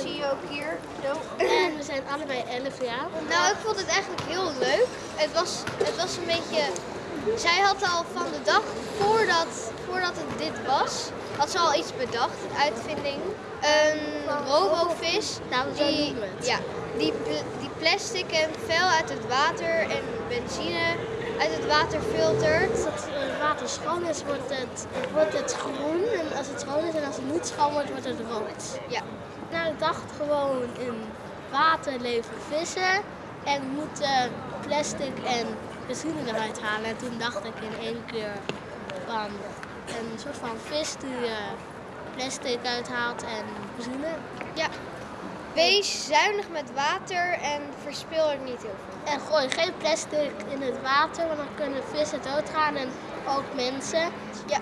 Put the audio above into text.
zie je ook hier. Zo. En we zijn allebei 11 jaar. Nou, ik vond het eigenlijk heel leuk. Het was, het was een beetje. Zij had al van de dag voordat, voordat het dit was, had ze al iets bedacht, uitvinding. Een robovis. Nou, die, ja, die, die plastic en vuil uit het water en benzine uit het water filtert. Water schoon is, wordt het, wordt het groen. En als het schoon is en als het niet schoon wordt, wordt het rood. Ja, Nou, ik dacht gewoon in water leven vissen en moeten plastic en benzine eruit halen. En toen dacht ik in één keer van een soort van vis die eh, plastic uithaalt en benzine. ja. Wees zuinig met water en verspil er niet heel veel. En gooi geen plastic in het water, want dan kunnen vissen doodgaan en ook mensen. Ja,